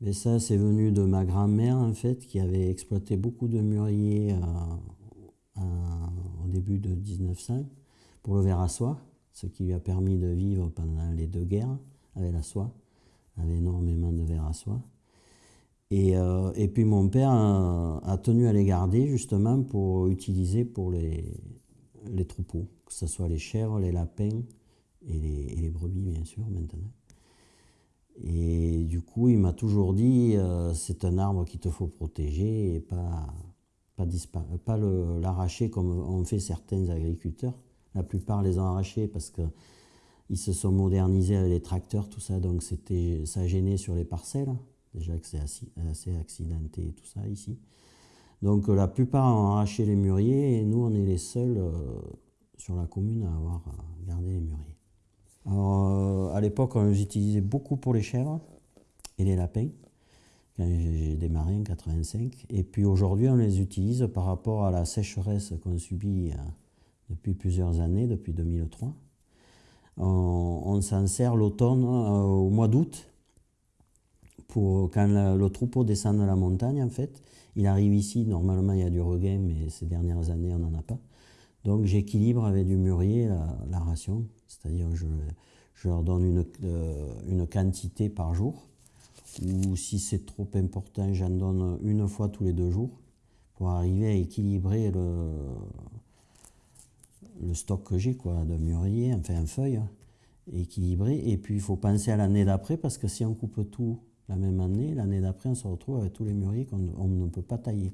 Mais ça, c'est venu de ma grand-mère, en fait, qui avait exploité beaucoup de mûriers euh, au début de 1900 pour le verre à soie, ce qui lui a permis de vivre pendant les deux guerres avec la soie. Avait énormément de verre à soie. Et, euh, et puis mon père a, tenu à les garder justement pour utiliser pour les, troupeaux, que ce soit les chèvres, les lapins et les brebis bien sûr maintenant. Et du coup, il m'a toujours dit, euh, c'est un arbre qu'il te faut protéger et pas, pas, pas l'arracher comme ont fait certains agriculteurs. La plupart les ont arrachés parce qu'ils se sont modernisés avec les tracteurs, tout ça, donc ça gênait sur les parcelles. Déjà que c'est assez, assez, accidenté tout ça ici. Donc la plupart ont arraché les mûriers et nous, on est les seuls euh, sur la commune à avoir euh, gardé les mûriers. Alors, à l'époque, on les utilisait beaucoup pour les chèvres et les lapins, quand j'ai démarré en 85. Et puis aujourd'hui, on les utilise par rapport à la sécheresse qu'on subit euh, depuis plusieurs années, depuis 2003. On, s'en sert l'automne, euh, au mois d'août, pour quand le, troupeau descend de la montagne, en fait. Il arrive ici, normalement il y a du regain, mais ces dernières années, on n'en a pas. Donc j'équilibre avec du mûrier la, ration, c'est-à-dire je, je leur donne une, euh, une, quantité par jour, ou si c'est trop important, j'en donne une fois tous les deux jours, pour arriver à équilibrer le, le stock que j'ai de mûrier, enfin un feuille, équilibré. Et puis il faut penser à l'année d'après, parce que si on coupe tout la même année, l'année d'après on se retrouve avec tous les mûriers qu'on ne peut pas tailler.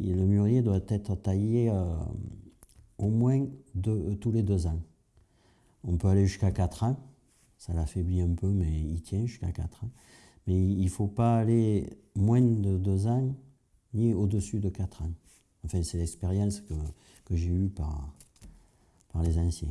Et le mûrier doit être taillé... Euh, au moins tous les deux ans. On peut aller jusqu'à 4 ans, ça l'affaiblit un peu, mais il tient jusqu'à 4 ans. Mais il ne faut pas aller moins de 2 ans, ni au-dessus de 4 ans. Enfin, c'est l'expérience que, j'ai eue par, par les anciens.